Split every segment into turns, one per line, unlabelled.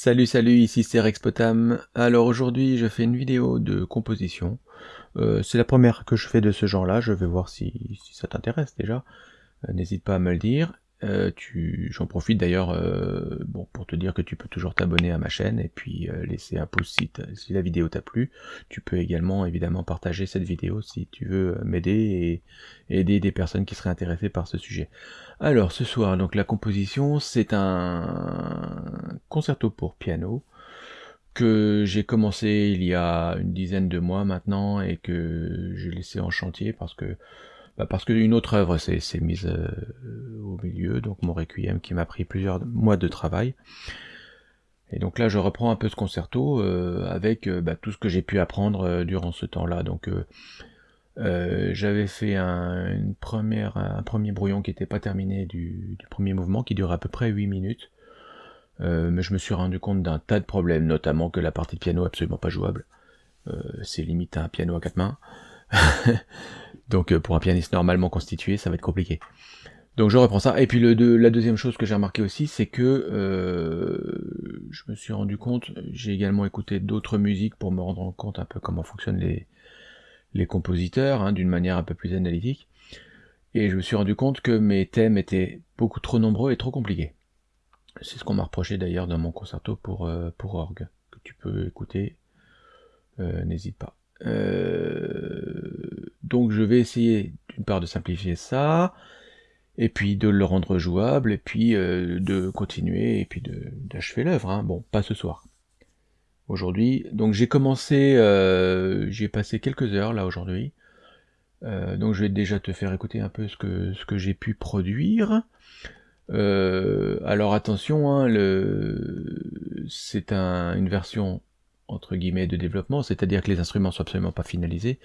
Salut salut, ici c'est Rexpotam. Alors aujourd'hui je fais une vidéo de composition. Euh, c'est la première que je fais de ce genre là, je vais voir si, si ça t'intéresse déjà. Euh, n'hésite pas à me le dire. Euh, J'en profite d'ailleurs euh, bon, pour te dire que tu peux toujours t'abonner à ma chaîne et puis euh, laisser un pouce si, si la vidéo t'a plu. Tu peux également évidemment partager cette vidéo si tu veux m'aider et aider des personnes qui seraient intéressées par ce sujet. Alors ce soir, donc la composition, c'est un concerto pour piano que j'ai commencé il y a une dizaine de mois maintenant et que j'ai laissé en chantier parce que bah parce qu'une autre œuvre s'est mise euh, au milieu, donc mon Requiem qui m'a pris plusieurs mois de travail. Et donc là je reprends un peu ce concerto euh, avec euh, bah, tout ce que j'ai pu apprendre durant ce temps-là. Donc j'avais fait un, une première, un premier brouillon qui n'était pas terminé du, du, premier mouvement, qui durait à peu près 8 minutes. mais je me suis rendu compte d'un tas de problèmes, notamment que la partie de piano est absolument pas jouable. C'est limite à un piano à quatre mains. Donc euh, pour un pianiste normalement constitué, ça va être compliqué. Donc je reprends ça. Et puis le, la deuxième chose que j'ai remarqué aussi, c'est que euh, je me suis rendu compte, j'ai également écouté d'autres musiques pour me rendre compte un peu comment fonctionnent les, les compositeurs, hein, d'une manière un peu plus analytique. Et je me suis rendu compte que mes thèmes étaient beaucoup trop nombreux et trop compliqués. C'est ce qu'on m'a reproché d'ailleurs dans mon concerto pour, euh, pour orgue, que tu peux écouter, euh, n'hésite pas. Euh, donc je vais essayer d'une part de simplifier ça, et puis de le rendre jouable, et puis euh, de continuer, et puis d'achever l'œuvre. Hein. Bon, pas ce soir. Aujourd'hui, donc j'ai commencé, euh, j'ai passé quelques heures là aujourd'hui, euh, donc je vais déjà te faire écouter un peu ce que, j'ai pu produire. Alors attention, hein, c'est un, une version entre guillemets de développement, c'est-à-dire que les instruments sont absolument pas finalisés.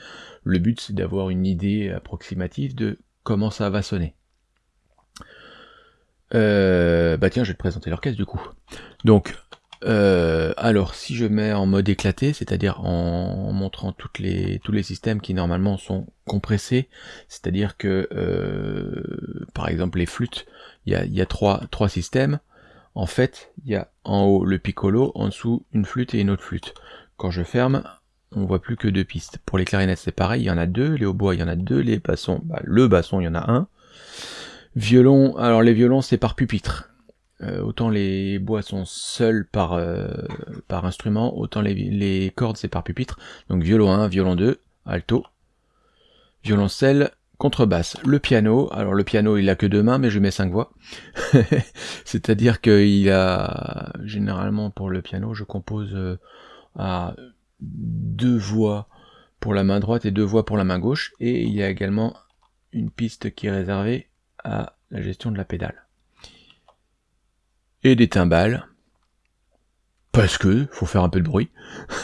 Le but c'est d'avoir une idée approximative de comment ça va sonner. Euh, bah tiens, je vais te présenter l'orchestre du coup. Donc, euh, alors si je mets en mode éclaté, c'est-à-dire en montrant toutes les, tous les systèmes qui normalement sont compressés, c'est-à-dire que euh, par exemple les flûtes, il y a, y a trois, trois systèmes, en fait, il y a en haut le piccolo, en dessous une flûte et une autre flûte. Quand je ferme, on voit plus que deux pistes. Pour les clarinettes, c'est pareil, il y en a deux, les hautbois, il y en a deux, les bassons, bah, le basson, il y en a un. Violon, alors les violons, c'est par pupitre. Euh, autant les bois sont seuls par, euh, par instrument, autant les, les cordes, c'est par pupitre. Donc violon 1, violon 2, alto, violoncelle, contrebasse, le piano, alors le piano il a que deux mains mais je mets cinq voix, c'est-à-dire qu'il a, généralement pour le piano je compose euh, à deux voix pour la main droite et deux voix pour la main gauche, et il y a également une piste qui est réservée à la gestion de la pédale. Et des timbales, parce que faut faire un peu de bruit.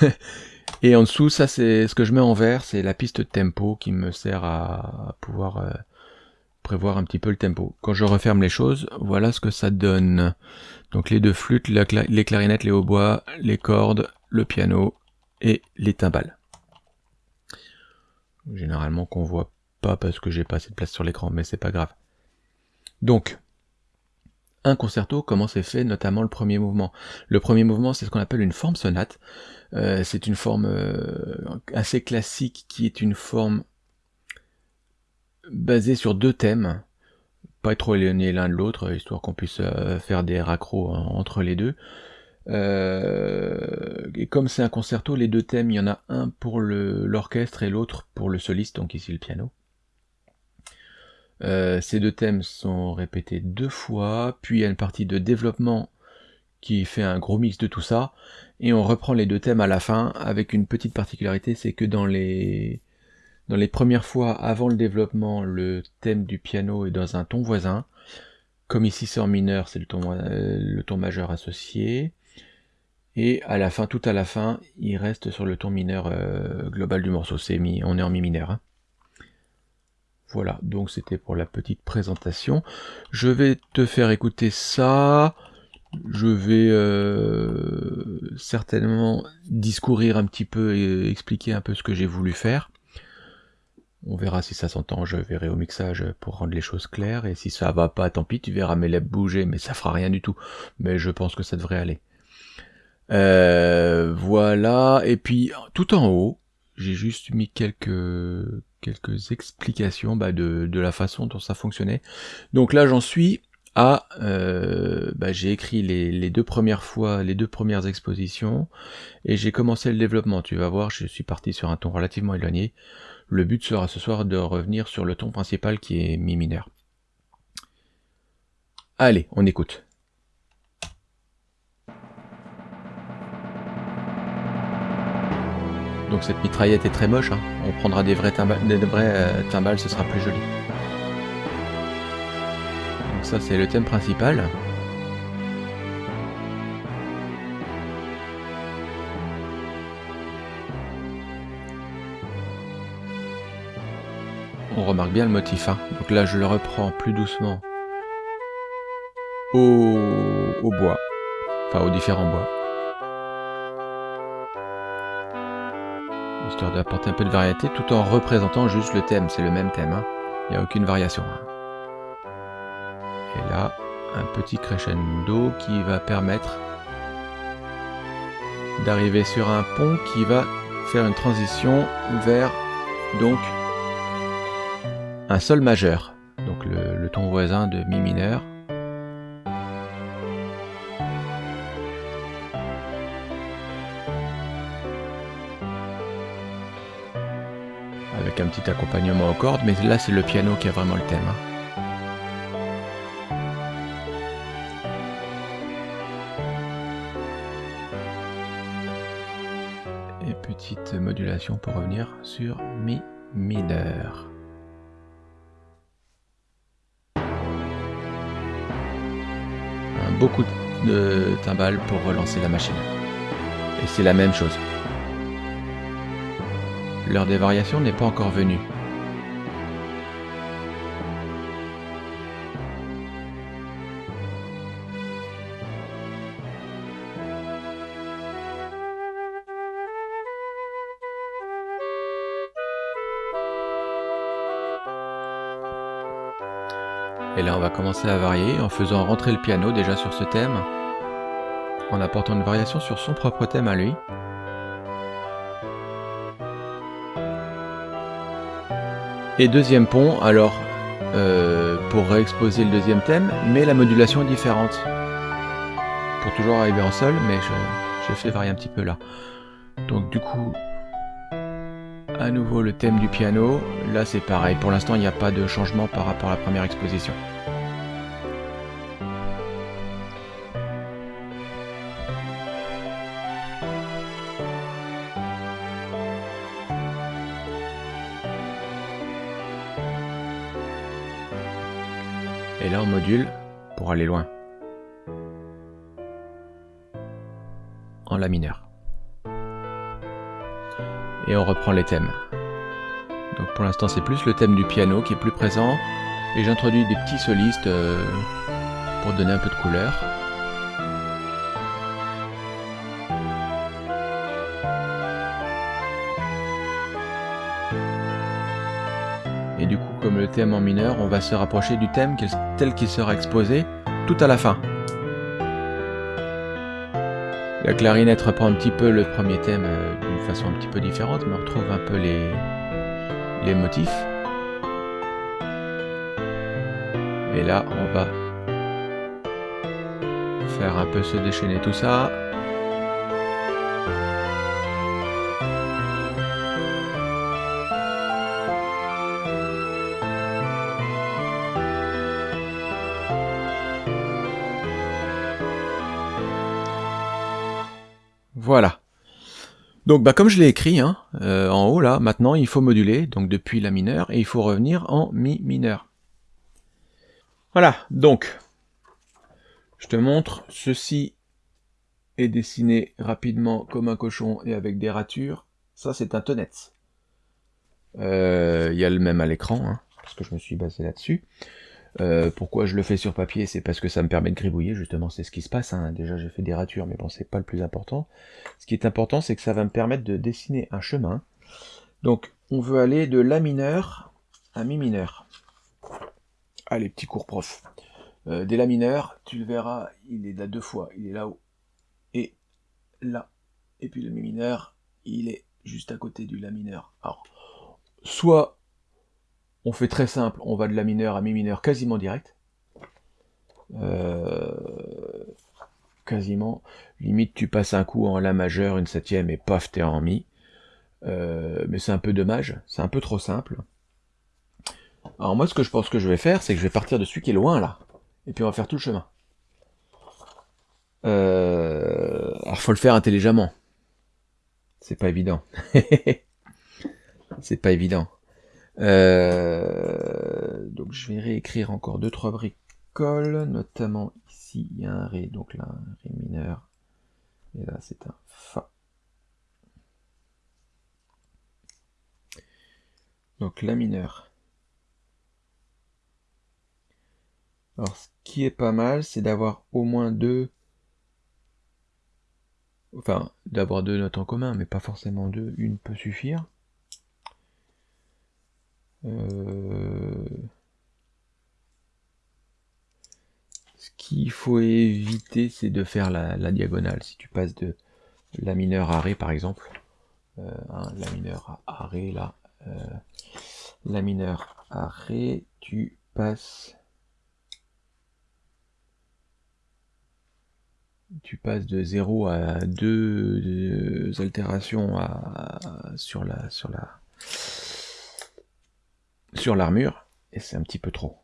Et en dessous, ça c'est ce que je mets en vert, c'est la piste tempo qui me sert à pouvoir euh, prévoir un petit peu le tempo. Quand je referme les choses, voilà ce que ça donne. Donc les deux flûtes, les clarinettes, les hautbois, les cordes, le piano et les timbales. Généralement qu'on voit pas parce que j'ai pas assez de place sur l'écran, mais c'est pas grave. Donc, un concerto, comment c'est fait, notamment le premier mouvement? Le premier mouvement, c'est ce qu'on appelle une forme sonate. Euh, c'est une forme euh, assez classique qui est une forme basée sur deux thèmes, pas trop éloignés l'un de l'autre, histoire qu'on puisse euh, faire des raccros entre les deux. et comme c'est un concerto, les deux thèmes, il y en a un pour l'orchestre et l'autre pour le soliste, donc ici le piano. Ces deux thèmes sont répétés deux fois, puis il y a une partie de développement qui fait un gros mix de tout ça, et on reprend les deux thèmes à la fin avec une petite particularité, c'est que dans les dans les premières fois avant le développement, le thème du piano est dans un ton voisin, comme ici c'est en mineur, c'est le ton euh, le ton majeur associé, et à la fin, tout à la fin, il reste sur le ton mineur euh, global du morceau, c'est mi, on est en mi mineur. Hein. Voilà, donc c'était pour la petite présentation. Je vais te faire écouter ça. Je vais euh, certainement discourir un petit peu et expliquer un peu ce que j'ai voulu faire. On verra si ça s'entend, je verrai au mixage pour rendre les choses claires, et si ça va pas, tant pis, tu verras mes lèvres bouger, mais ça fera rien du tout. Mais je pense que ça devrait aller. Euh, voilà, et puis tout en haut, j'ai juste mis quelques quelques explications bah, de, de, la façon dont ça fonctionnait. Donc là j'en suis à, euh, bah, j'ai écrit les, deux premières fois, les deux premières expositions, et j'ai commencé le développement. Tu vas voir, je suis parti sur un ton relativement éloigné. Le but sera ce soir de revenir sur le ton principal qui est mi mineur. Allez, on écoute. Donc cette mitraillette est très moche, hein. on prendra des vrais, des vrais euh, timbales, ce sera plus joli. Donc ça c'est le thème principal. On remarque bien le motif, hein. donc là je le reprends plus doucement au, bois, enfin aux différents bois. histoire d'apporter un peu de variété tout en représentant juste le thème, c'est le même thème, hein. il n'y a aucune variation. Hein. Et là, un petit crescendo qui va permettre d'arriver sur un pont qui va faire une transition vers donc un sol majeur, donc le ton voisin de mi mineur. avec un petit accompagnement aux cordes, mais là c'est le piano qui a vraiment le thème. Pour revenir sur Mi mineur. beaucoup de timbales pour relancer la machine. Et c'est la même chose. L'heure des variations n'est pas encore venue. Commencer à varier en faisant rentrer le piano déjà sur ce thème, en apportant une variation sur son propre thème à lui. Et deuxième pont, alors, euh, pour réexposer le deuxième thème, mais la modulation est différente. Pour toujours arriver en sol, mais j'ai fait varier un petit peu là. Donc du coup, à nouveau le thème du piano. Là c'est pareil, pour l'instant il n'y a pas de changement par rapport à la première exposition. Et là on module pour aller loin. En La mineur. Et on reprend les thèmes. Donc pour l'instant c'est plus le thème du piano qui est plus présent. Et j'introduis des petits solistes euh, pour donner un peu de couleur. En mineur, on va se rapprocher du thème tel qu'il sera exposé tout à la fin. La clarinette reprend un petit peu le premier thème euh, d'une façon un petit peu différente, mais on retrouve un peu les motifs. Et là, on va faire un peu se déchaîner tout ça. Donc bah, comme je l'ai écrit hein, euh, en haut là, maintenant il faut moduler, donc depuis la mineure, et il faut revenir en mi mineur. Voilà, donc je te montre, ceci est dessiné rapidement comme un cochon et avec des ratures. Ça c'est un tonnet. Euh, il y a le même à l'écran, hein, parce que je me suis basé là-dessus. Euh, pourquoi je le fais sur papier C'est parce que ça me permet de gribouiller, justement, c'est ce qui se passe. Hein. Déjà, j'ai fait des ratures, mais bon, c'est pas le plus important. Ce qui est important, c'est que ça va me permettre de dessiner un chemin. Donc, on veut aller de La mineur à Mi mineur. Allez, petit cours prof. Euh, des La mineur, tu le verras, il est là deux fois. Il est là-haut et là. Et puis le mi mineur, il est juste à côté du la mineur. Alors, soit on fait très simple, on va de la mineur à mi mineur quasiment direct. Euh, quasiment. Limite, tu passes un coup en la majeur, une septième, et paf, t'es en mi. Euh, mais c'est un peu dommage, c'est un peu trop simple. Alors moi, ce que je pense que je vais faire, c'est que je vais partir de celui qui est loin, là. Et puis on va faire tout le chemin. Euh... Alors faut le faire intelligemment. C'est pas évident. c'est pas évident. Euh... Donc je vais réécrire encore deux trois bricoles, notamment ici il y a un ré, donc là un ré mineur, et là c'est un fa. Donc la mineur. Alors ce qui est pas mal, c'est d'avoir au moins deux enfin d'avoir deux notes en commun, mais pas forcément deux, une peut suffire. Euh, ce qu'il faut éviter, c'est de faire la, diagonale. Si tu passes de la mineure à ré, par exemple, euh, hein, la mineure à ré, là, euh, la mineure à ré, tu passes tu passes de 0 à 2 altérations sur la sur la sur l'armure et c'est un petit peu trop.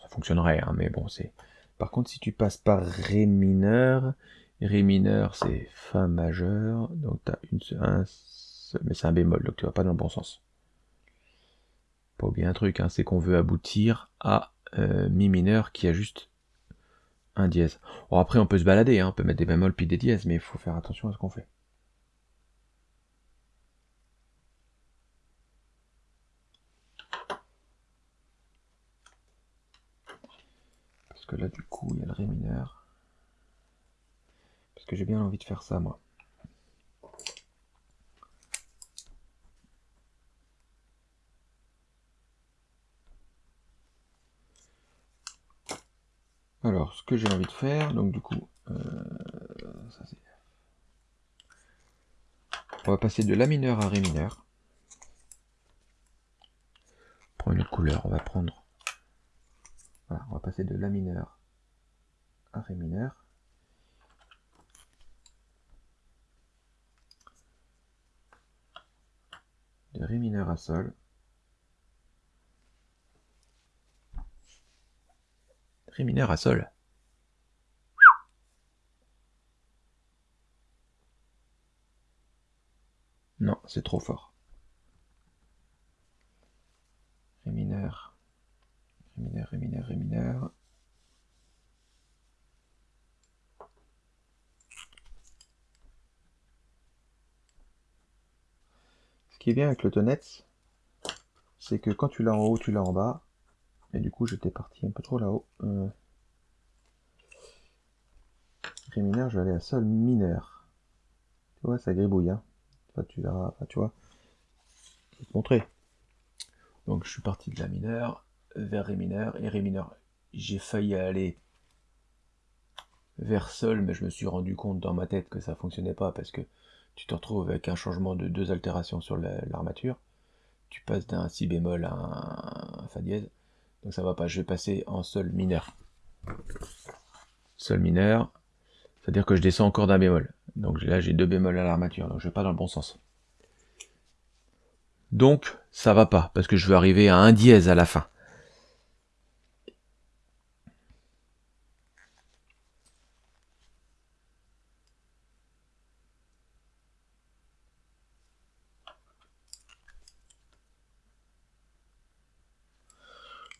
Ça fonctionnerait, hein, mais bon, c'est. Par contre, si tu passes par ré mineur, ré mineur c'est fa majeur, donc tu as une, un, mais c'est un bémol, donc tu vas pas dans le bon sens. Pas oublier un truc, hein, c'est qu'on veut aboutir à euh, mi mineur qui a juste un dièse. Bon, après, on peut se balader, hein, on peut mettre des bémols puis des dièses, mais il faut faire attention à ce qu'on fait. Parce que là, du coup, il y a le ré mineur. Parce que j'ai bien envie de faire ça, moi. Alors, ce que j'ai envie de faire, donc du coup, euh, on va passer de La mineur à Ré mineur. Prends une couleur, on va prendre. Voilà, on va passer de La mineur à Ré mineur. De Ré mineur à Sol. Ré mineur à sol. Non, c'est trop fort. Ré mineur. Ré mineur, Ré mineur, Ré mineur. Ce qui est bien avec le tonette, c'est que quand tu l'as en haut, tu l'as en bas. Et du coup, j'étais parti un peu trop là-haut. Euh... Ré mineur, je vais aller à sol mineur. Tu vois, ça gribouille. Hein. tu tu vois. Je vais te montrer. Donc, je suis parti de la mineur vers Ré mineur. Et Ré mineur, j'ai failli aller vers sol, mais je me suis rendu compte dans ma tête que ça fonctionnait pas parce que tu te retrouves avec un changement de deux altérations sur l'armature. Tu passes d'un si bémol à un fa dièse. Donc ça va pas, je vais passer en sol mineur. Sol mineur, c'est-à-dire que je descends encore d'un bémol. Donc là j'ai deux bémols à l'armature, donc je vais pas dans le bon sens. Donc ça va pas, parce que je veux arriver à un dièse à la fin.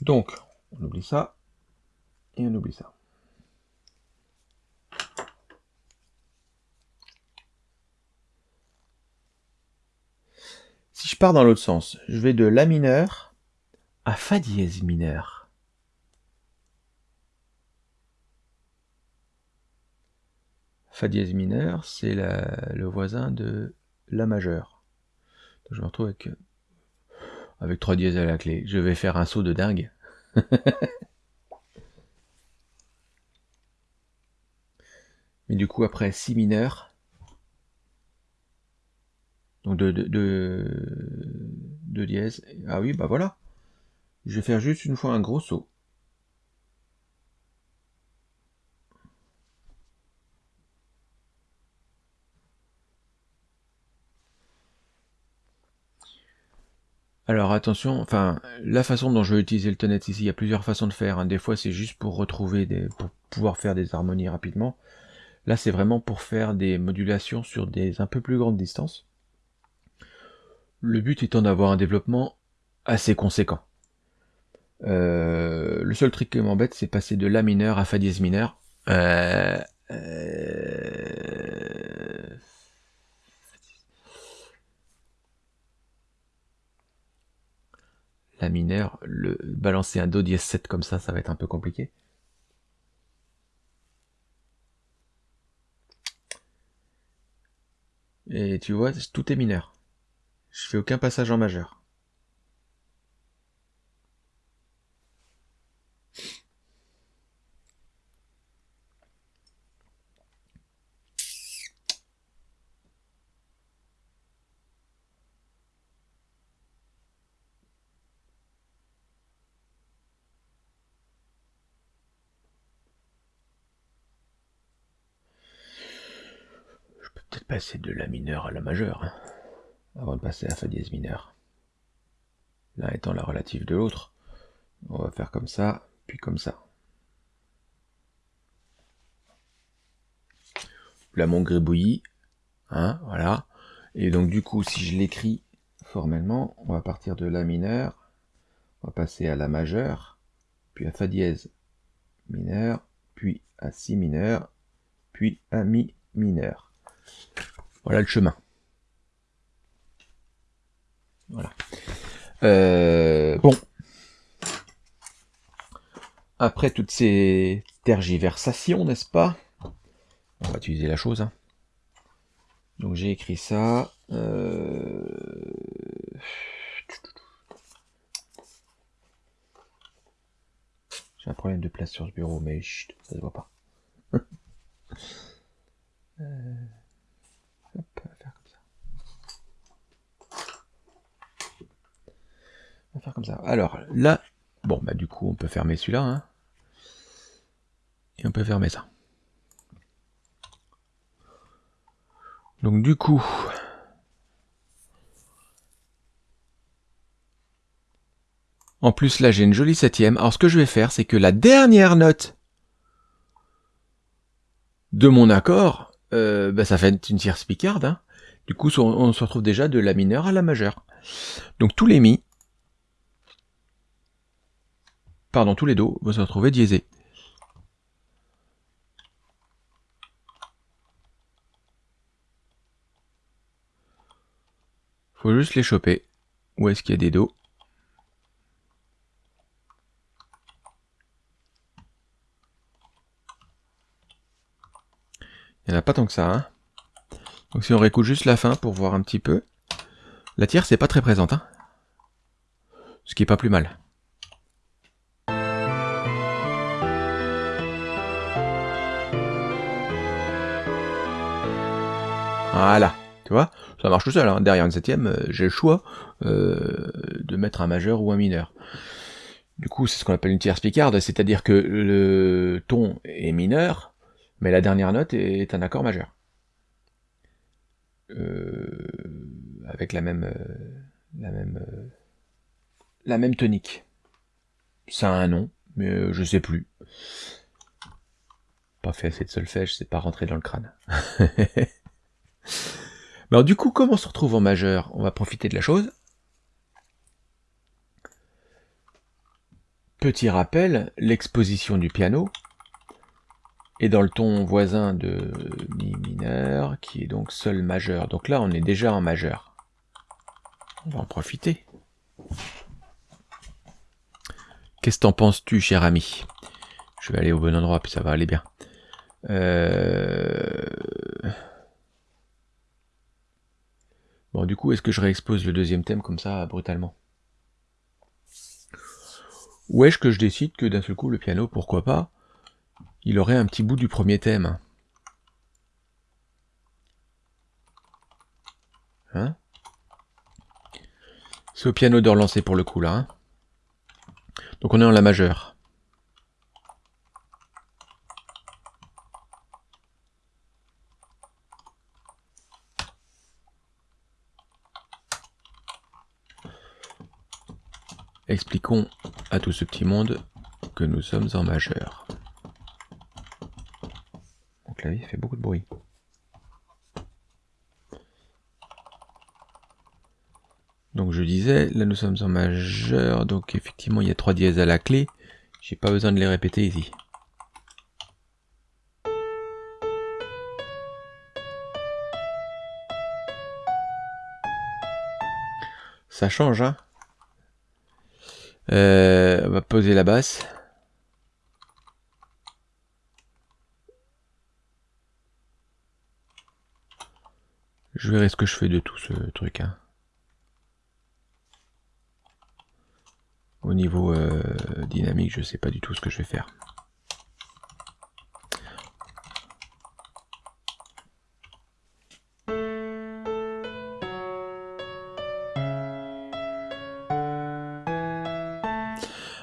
Donc, on oublie ça, et on oublie ça. Si je pars dans l'autre sens, je vais de La mineur à Fa dièse mineur. Fa dièse mineur, c'est le voisin de La majeur. Je me retrouve avec, avec 3 dièses à la clé. Je vais faire un saut de dingue. Mais du coup, après si mineur, donc de, de, de, de dièse, ah oui, bah voilà. Je vais faire juste une fois un gros saut. Alors attention, enfin, la façon dont je vais utiliser le tonnet ici, il y a plusieurs façons de faire. Hein. Des fois, c'est juste pour retrouver des, pour pouvoir faire des harmonies rapidement. Là, c'est vraiment pour faire des modulations sur des un peu plus grandes distances. Le but étant d'avoir un développement assez conséquent. Euh, le seul truc qui m'embête, c'est passer de La mineur à Fa dièse mineur. Euh, euh, la mineur, le balancer un Do dièse 7 comme ça, ça va être un peu compliqué. Et tu vois, tout est mineur. Je fais aucun passage en majeur. Passer de la mineure à la majeure, hein, avant de passer à Fa dièse mineur. L'un étant la relative de l'autre. On va faire comme ça, puis comme ça. Là, mon gribouillis, hein, voilà. Et donc, du coup, si je l'écris formellement, on va partir de La mineur, on va passer à La majeure, puis à Fa dièse mineur, puis à Si mineur, puis à Mi mineur. Voilà le chemin. Voilà. Euh, bon. Après toutes ces tergiversations, n'est-ce pas? On va utiliser la chose. Hein. Donc j'ai écrit ça. Euh, j'ai un problème de place sur ce bureau, mais chut, ça se voit pas. euh... On va faire comme ça. On va faire comme ça. Alors, là, bon, bah du coup, on peut fermer celui-là. Hein. Et on peut fermer ça. Donc du coup... En plus, là, j'ai une jolie septième. Alors, ce que je vais faire, c'est que la dernière note de mon accord, euh, bah, ça fait une tierce picarde. Hein. Du coup, on, se retrouve déjà de la mineure à la majeure. Donc tous les mi, pardon, tous les do vont se retrouver diesés. Faut juste les choper. Où est-ce qu'il y a des dos? Il n'y en a pas tant que ça. Hein. Donc si on réécoute juste la fin pour voir un petit peu. La tierce c'est pas très présente. Hein. Ce qui est pas plus mal. Voilà, tu vois, ça marche tout seul. Hein. Derrière une septième, euh, j'ai le choix euh, de mettre un majeur ou un mineur. Du coup, c'est ce qu'on appelle une tierce picarde, c'est-à-dire que le ton est mineur, mais la dernière note est un accord majeur. Euh, avec la même, euh, la même, euh, la même tonique. Ça a un nom, mais je sais plus. Pas fait assez de solfège, c'est pas rentré dans le crâne. Alors du coup, comment on se retrouve en majeur? On va profiter de la chose. Petit rappel, l'exposition du piano, et dans le ton voisin de mi mineur, qui est donc sol majeur. Donc là, on est déjà en majeur. On va en profiter. Qu'est-ce que t'en penses-tu, cher ami? Je vais aller au bon endroit, puis ça va aller bien. Euh, bon, du coup, est-ce que je réexpose le deuxième thème comme ça, brutalement? Ou est-ce que je décide que d'un seul coup, le piano, pourquoi pas? Il aurait un petit bout du premier thème. Hein? C'est au piano de relancer pour le coup là. Hein. Donc on est en la majeure. Expliquons à tout ce petit monde que nous sommes en majeur. Clavier fait beaucoup de bruit. Donc je disais, là nous sommes en majeur, donc effectivement il y a trois dièses à la clé. J'ai pas besoin de les répéter ici. Ça change, hein euh, On va poser la basse. Je verrai ce que je fais de tout ce truc. Hein. Au niveau euh, dynamique, je sais pas du tout ce que je vais faire.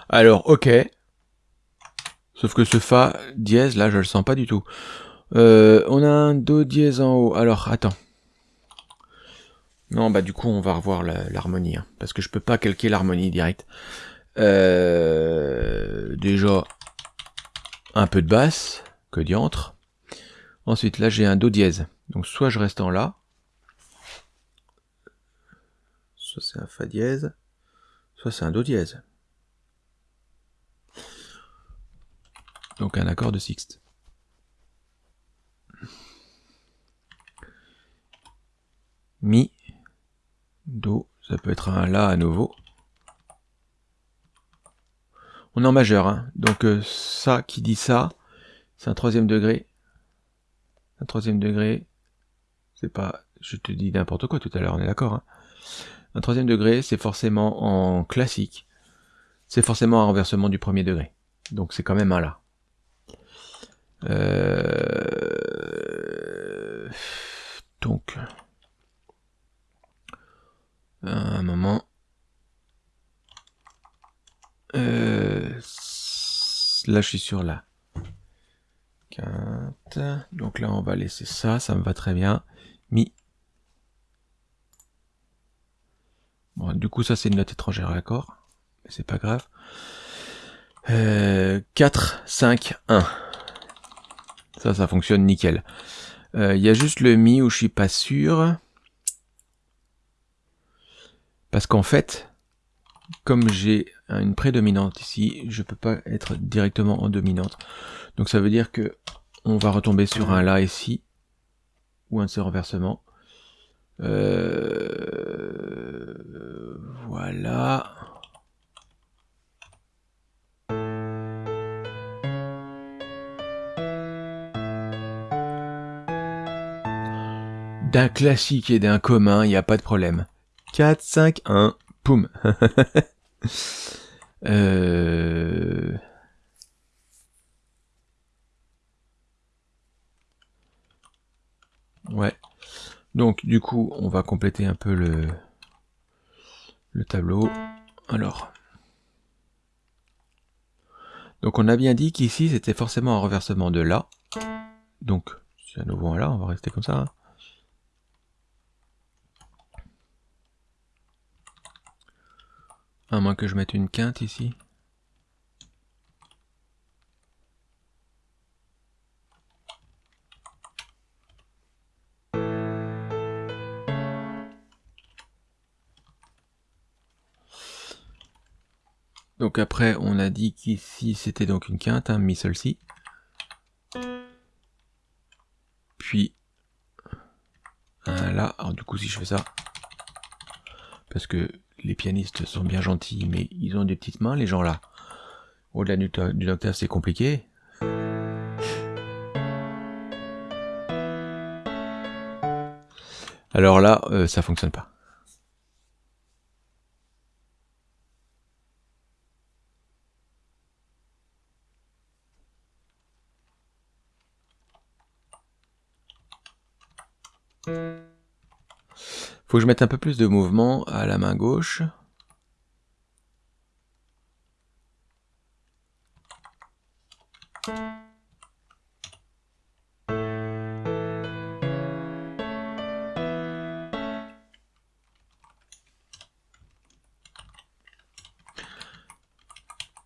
Alors, ok. Sauf que ce Fa dièse, là, je le sens pas du tout. Euh, on a un Do dièse en haut. Alors, attends. Non, bah du coup, on va revoir l'harmonie. Hein, parce que je peux pas calquer l'harmonie direct. Euh, déjà, un peu de basse, que diantre. Ensuite, là, j'ai un Do dièse. Donc, soit je reste en La, soit c'est un Fa dièse, soit c'est un Do dièse. Donc, un accord de sixte. Mi, Do, ça peut être un La à nouveau. On est en majeur, hein. donc euh, ça qui dit ça, c'est un troisième degré. Un troisième degré, c'est pas, je te dis n'importe quoi tout à l'heure, on est d'accord. Hein. Un troisième degré, c'est forcément en classique, c'est forcément un renversement du premier degré. Donc c'est quand même un là. Euh... Donc, un moment. Euh, là, je suis sur la quinte. Donc là, on va laisser ça. Ça me va très bien. Mi. Bon, du coup, ça, c'est une note étrangère à l'accord. Mais c'est pas grave. 4, 5, 1. Ça, ça fonctionne nickel. Euh, il y a juste le Mi où je suis pas sûr. Parce qu'en fait, comme j'ai une prédominante ici, je peux pas être directement en dominante. Donc ça veut dire que on va retomber sur un La ici, ou un de ces renversements. Euh, voilà. D'un classique et d'un commun, il n'y a pas de problème. 4, 5, 1, poum Euh... Ouais. Donc du coup, on va compléter un peu le, le tableau. Alors. Donc on a bien dit qu'ici c'était forcément un reversement de là. Donc, c'est à nouveau un là, on va rester comme ça. Hein. À moins que je mette une quinte ici. Donc après, on a dit qu'ici, c'était donc une quinte, un mi sol si. Puis, un là. Alors du coup, si je fais ça, parce que les pianistes sont bien gentils, mais ils ont des petites mains, les gens là. Au-delà d'une octave, c'est compliqué. Alors là, euh, ça fonctionne pas. Faut que je mette un peu plus de mouvement à la main gauche.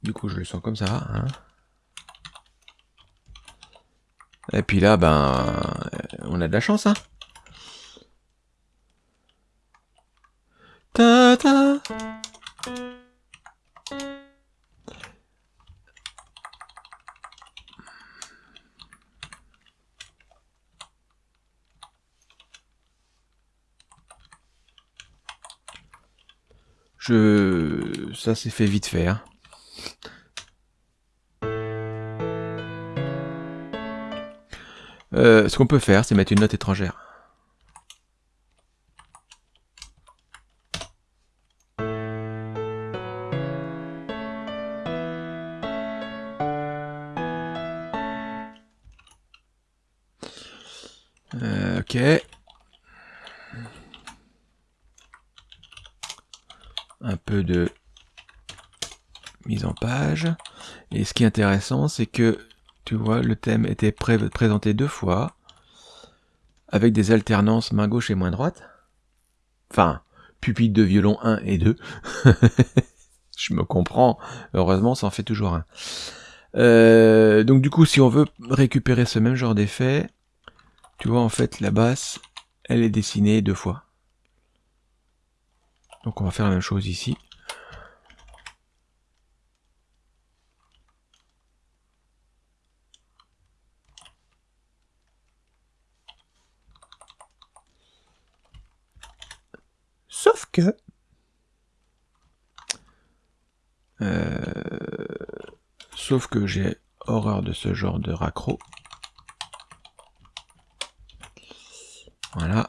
Du coup, je le sens comme ça. Hein. Et puis là, ben, on a de la chance, hein. Ça s'est fait vite fait. Hein. Euh, ce qu'on peut faire, c'est mettre une note étrangère. Qui est intéressant, c'est que tu vois, le thème était présenté deux fois, avec des alternances main gauche et main droite. Enfin, pupitre de violon 1 et 2. Je me comprends, heureusement ça en fait toujours un. Euh, donc du coup, si on veut récupérer ce même genre d'effet, tu vois en fait la basse, elle est dessinée deux fois. Donc on va faire la même chose ici. Sauf Euh, sauf que j'ai horreur de ce genre de raccro. Voilà.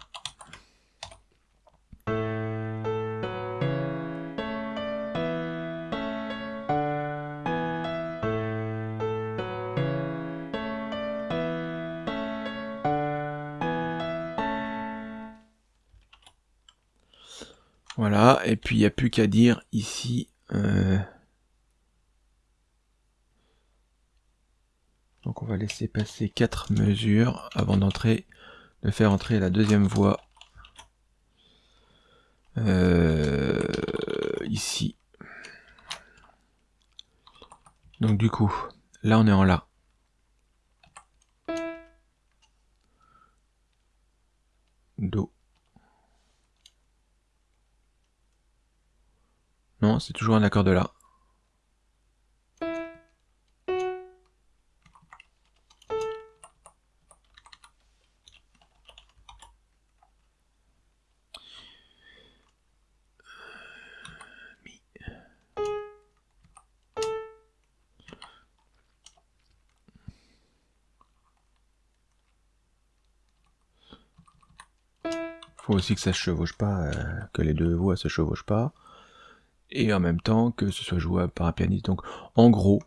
Il n'y a plus qu'à dire ici... Euh, donc on va laisser passer quatre mesures avant d'entrer, de faire entrer la deuxième voie euh, ici. Donc du coup, là on est en La. Non, c'est toujours un accord de La. faut aussi que ça se chevauche pas, euh, que les deux voix se chevauchent pas et en même temps que ce soit jouable par un pianiste. Donc en gros,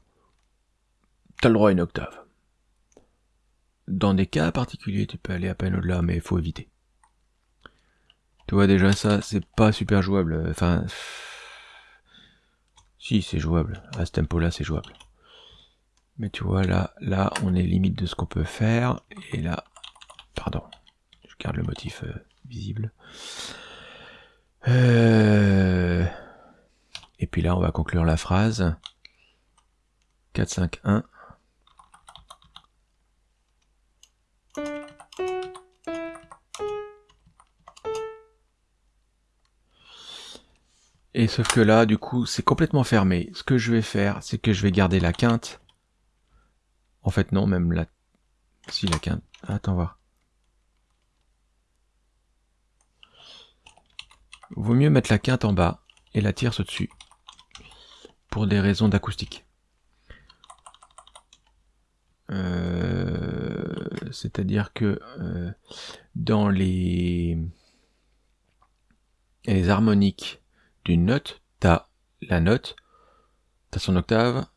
tu as le droit à une octave. Dans des cas particuliers, tu peux aller à peine au-delà, mais il faut éviter. Tu vois déjà ça, c'est pas super jouable. Enfin, si c'est jouable. À ce tempo-là, c'est jouable. Mais tu vois là, là, on est limite de ce qu'on peut faire. Et là, pardon, je garde le motif euh, visible. Euh... Et puis là, on va conclure la phrase. 4, 5, 1. Et sauf que là, du coup, c'est complètement fermé. Ce que je vais faire, c'est que je vais garder la quinte. En fait, non, même la... Si, la quinte. Attends voir. Vaut mieux mettre la quinte en bas et la tierce au-dessus pour des raisons d'acoustique. Euh, c'est-à-dire que euh, dans les, harmoniques d'une note, t'as la note, t'as son octave,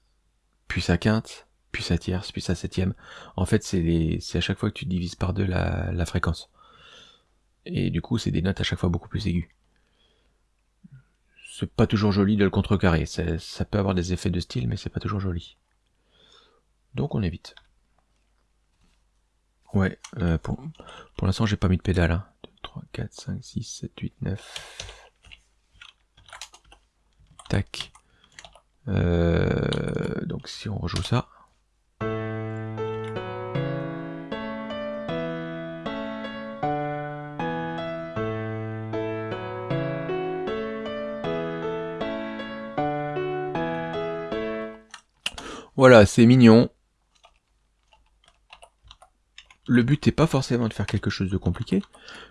puis sa quinte, puis sa tierce, puis sa septième. En fait, c'est à chaque fois que tu divises par deux la fréquence. Et du coup, c'est des notes à chaque fois beaucoup plus aiguës c'est pas toujours joli de le contrecarrer. Ça peut avoir des effets de style, mais c'est pas toujours joli. Donc on évite. Ouais, euh, pour, pour l'instant j'ai pas mis de pédale. Hein. 2, 3, 4, 5, 6, 7, 8, 9. Tac. Euh, donc si on rejoue ça. Voilà, c'est mignon. Le but n'est pas forcément de faire quelque chose de compliqué.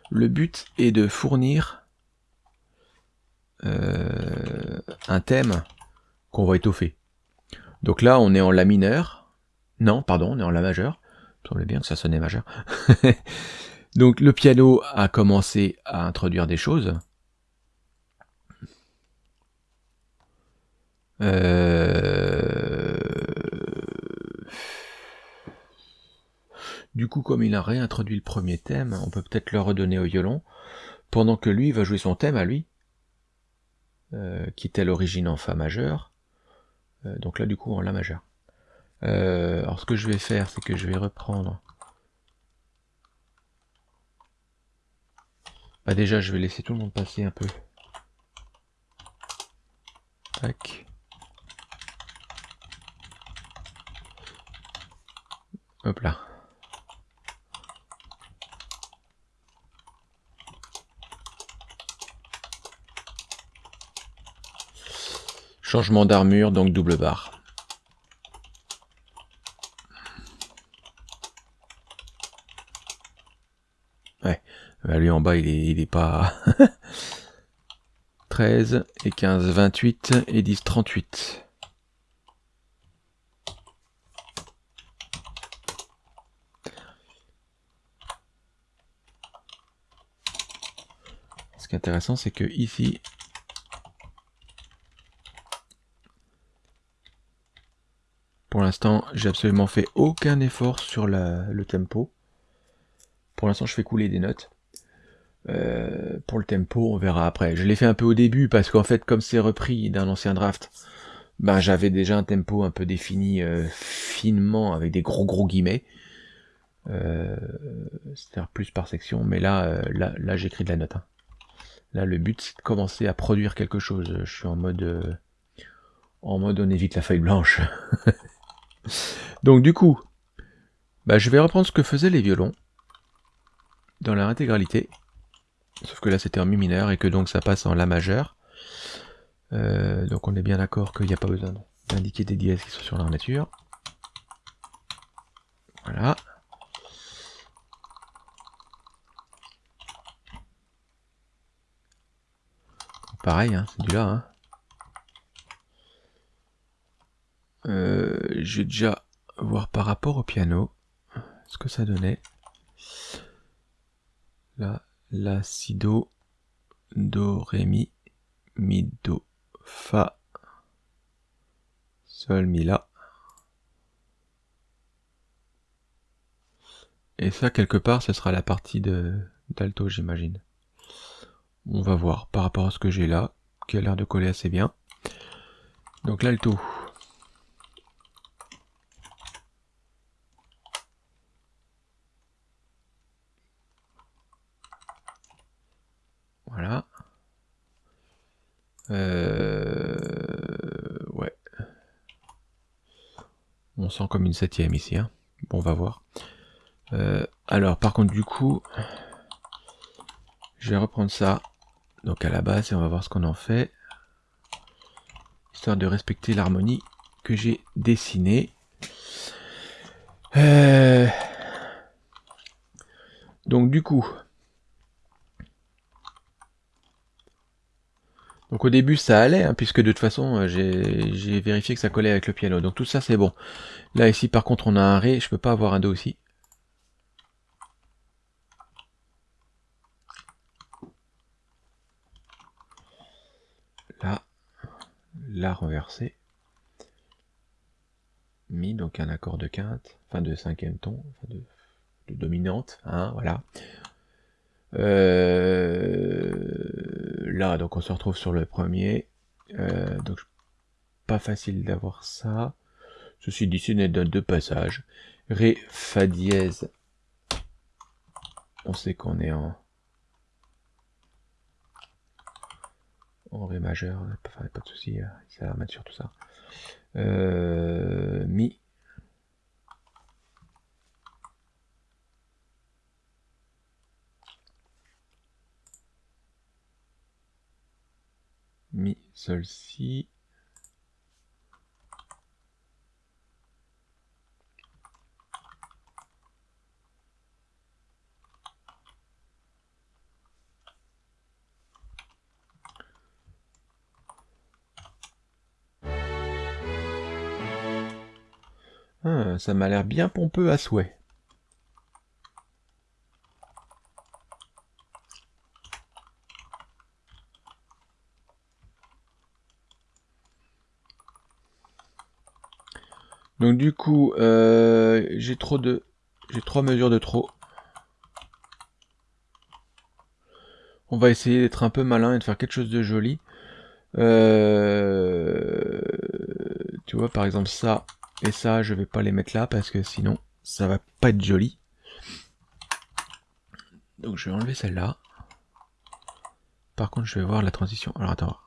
Le but est de fournir euh, un thème qu'on va étoffer. Donc là, on est en La mineur. Non, pardon, on est en La majeur. Il semblait bien que ça sonnait majeur. Donc le piano a commencé à introduire des choses. Euh... Du coup, comme il a réintroduit le premier thème, on peut peut-être le redonner au violon, pendant que lui va jouer son thème à lui, euh, qui était à l'origine en Fa majeur. Euh, donc là, du coup, en La majeur. Euh, alors, ce que je vais faire, c'est que je vais reprendre... Bah déjà, je vais laisser tout le monde passer un peu. Tac. Hop là. Changement d'armure, donc double barre. Ouais, bah, lui en bas il est, il est pas... 13 et 15, 28 et 10, 38. Ce qui est intéressant, c'est que ici, Pour l'instant, j'ai absolument fait aucun effort sur le tempo. Pour l'instant, je fais couler des notes. Euh, pour le tempo, on verra après. Je l'ai fait un peu au début parce qu'en fait, comme c'est repris d'un ancien draft, ben j'avais déjà un tempo un peu défini euh, finement avec des gros gros guillemets. Euh, C'est-à-dire plus par section, mais là, euh, là, là j'écris de la note. Hein. Là, le but, c'est de commencer à produire quelque chose. Je suis en mode, en mode, on évite la feuille blanche. Donc du coup, bah, je vais reprendre ce que faisaient les violons dans leur intégralité. Sauf que là c'était en mi mineur et que donc ça passe en la majeur. Euh, donc on est bien d'accord qu'il n'y a pas besoin d'indiquer des dièses qui sont sur l'armature. Voilà. Pareil, hein, c'est du là. Hein. Euh, je vais déjà voir par rapport au piano ce que ça donnait. Là, la, si, do, do, ré, mi, mi, do, fa, sol, mi, la. Et ça, quelque part, ce sera la partie de d'alto, j'imagine. On va voir par rapport à ce que j'ai là, qui a l'air de coller assez bien. Donc l'alto, Voilà. Euh, ouais. On sent comme une septième ici. Hein. Bon, on va voir. Euh, alors, par contre, du coup, je vais reprendre ça. Donc à la base, et on va voir ce qu'on en fait. Histoire de respecter l'harmonie que j'ai dessinée. Euh, donc du coup, Donc au début ça allait, hein, puisque de toute façon euh, j'ai vérifié que ça collait avec le piano. Donc tout ça c'est bon. Là ici par contre on a un Ré, je peux pas avoir un Do aussi. Là, La renversé. Mi, donc un accord de quinte, enfin de cinquième ton, enfin de, dominante, hein, voilà. Euh, là, donc on se retrouve sur le premier. Euh, donc pas facile d'avoir ça. Ceci dit, c'est une note de passage. Ré, Fa dièse. On sait qu'on est en... En Ré majeur, pas, pas de souci, ça va mettre sur tout ça. Euh, mi. Mi, sol, si. Ah, ça m'a l'air bien pompeux à souhait. Donc du coup, euh, j'ai trop de... J'ai trois mesures de trop. On va essayer d'être un peu malin et de faire quelque chose de joli. Euh, tu vois, par exemple, ça, et ça, je vais pas les mettre là parce que sinon, ça va pas être joli. Donc je vais enlever celle-là. Par contre, je vais voir la transition. Alors attends.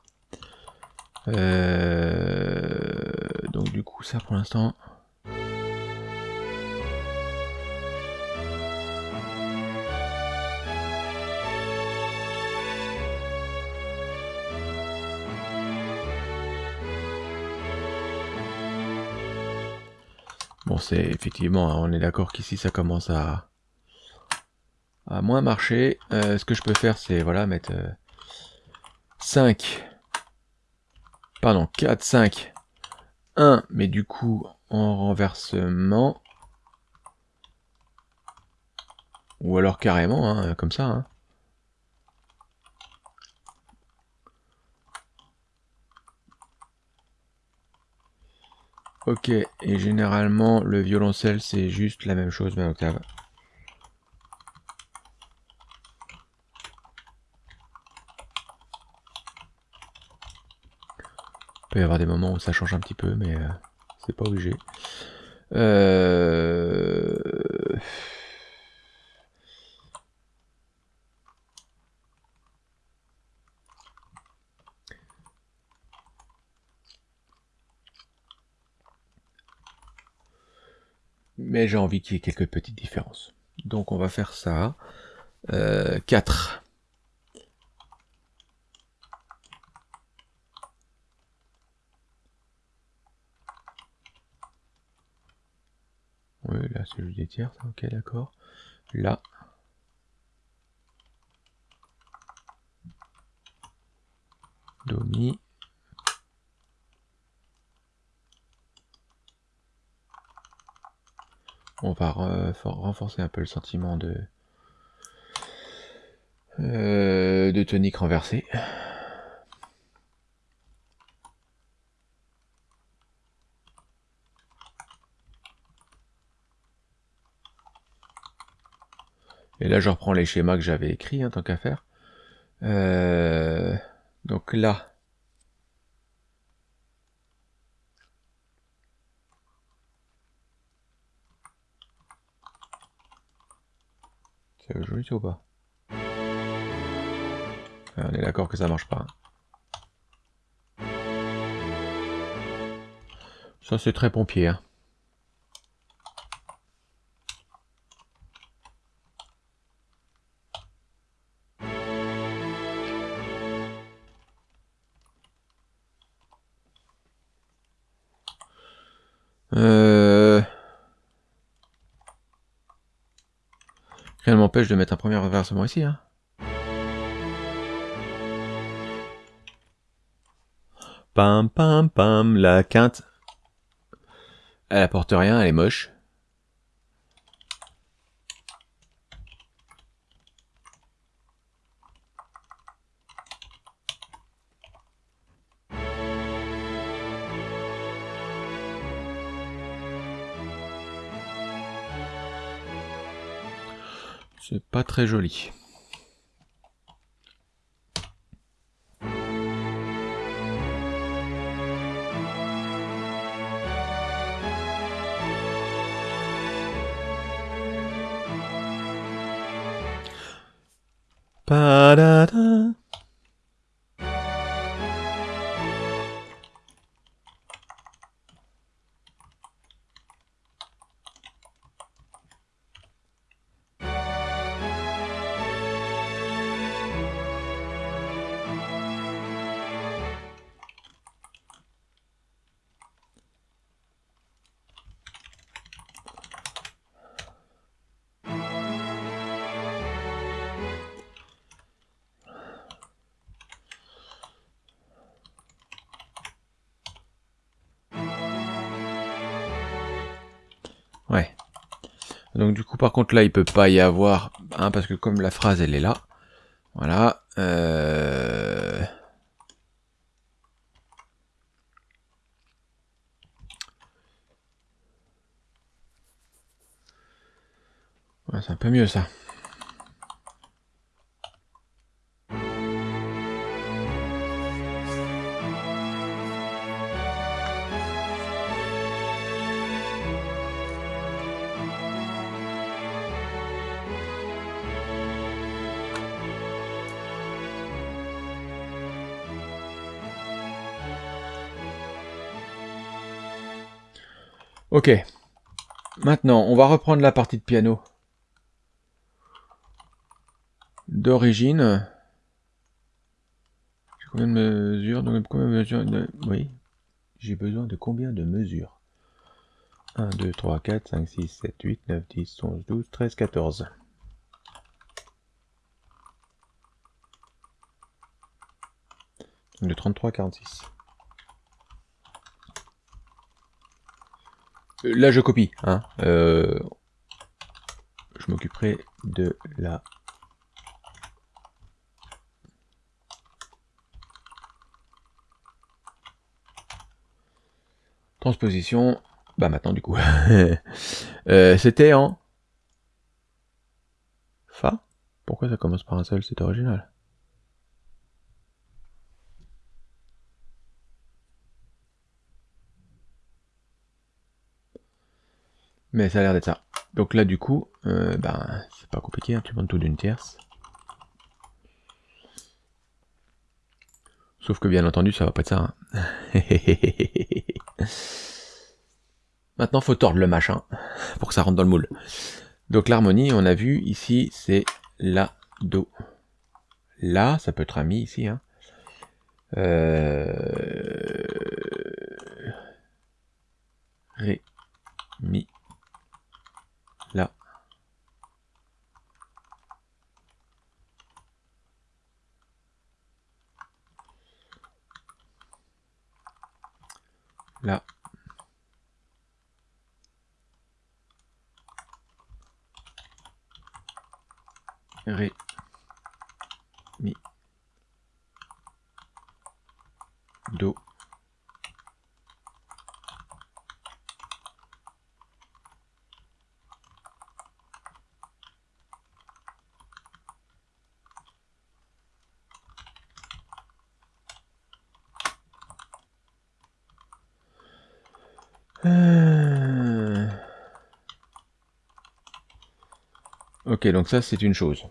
Euh, donc du coup, ça pour l'instant, Bon, c'est effectivement, hein, on est d'accord qu'ici ça commence à, à moins marcher. Euh, ce que je peux faire, c'est voilà, mettre 5, euh, pardon, 4, 5, 1, mais du coup en renversement. Ou alors carrément, hein, comme ça. Hein. Ok, et généralement le violoncelle c'est juste la même chose mais octave. Peut y avoir des moments où ça change un petit peu mais euh, c'est pas obligé. Euh... mais j'ai envie qu'il y ait quelques petites différences. Donc on va faire ça. Euh, 4. C'est juste des tiers, ok d'accord. Là. Do, mi. On va renforcer un peu le sentiment de, euh, de tonique renversée. Et là, je reprends les schémas que j'avais écrits, en hein, tant qu'à faire. Euh, donc là, C'est joli ou pas? On est d'accord que ça marche pas. Hein. Ça c'est très pompier. Hein. De mettre un premier renversement ici. Hein. Pam pam pam, la quinte. Elle apporte rien, elle est moche. C'est pas très joli. Contre, là, il peut pas y avoir... Hein, parce que comme la phrase, elle est là. Voilà. Euh... C'est un peu mieux, ça. Maintenant, on va reprendre la partie de piano. D'origine. J'ai combien de mesures Donc. J'ai besoin de combien de mesures 1, 2, 3, 4, 5, 6, 7, 8, 9, 10, 11, 12, 13, 14. De 33 à 46. Là, je copie. Hein. Euh, je m'occuperai de la... Transposition. Bah maintenant, du coup. euh, C'était en... Fa? Pourquoi ça commence par un seul? C'est original. Mais ça a l'air d'être ça. Donc là, du coup, ben, c'est pas compliqué, hein, tu prends tout d'une tierce. Sauf que bien entendu, ça va pas être ça. Hein. Maintenant, faut tordre le machin pour que ça rentre dans le moule. Donc l'harmonie, on a vu ici, c'est la, do. Là, ça peut être un mi ici. Hein. Euh... Ré, mi, là. Là. Ré, mi, do. Euh. Ok, donc ça c'est une chose.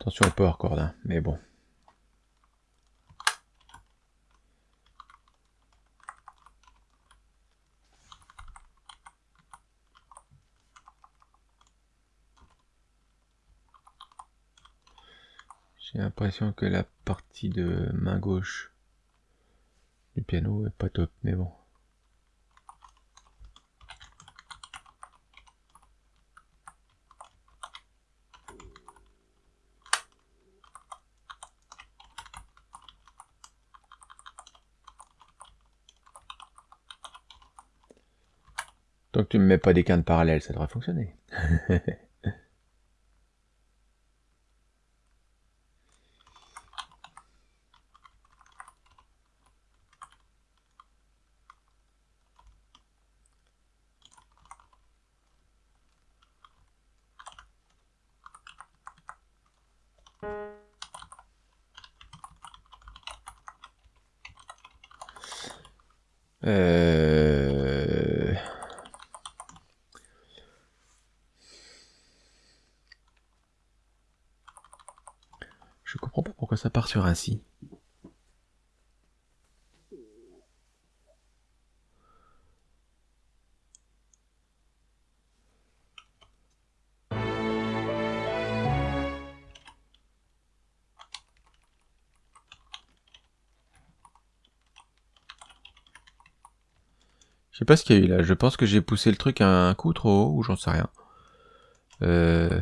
Attention au power chord, hein, mais bon. J'ai l'impression que la partie de main gauche du piano est pas top, mais bon. Tant que tu me mets pas des quintes parallèles, ça devrait fonctionner. Je sais pas ce qu'il y a eu là. Je pense que j'ai poussé le truc un coup trop haut ou j'en sais rien. Euh...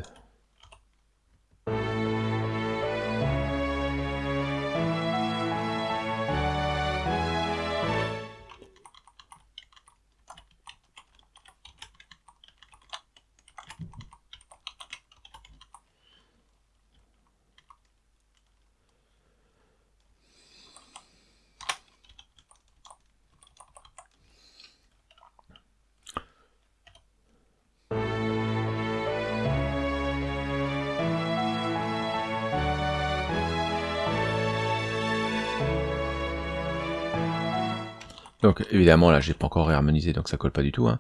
Donc évidemment là j'ai pas encore réharmonisé donc ça colle pas du tout. Hein.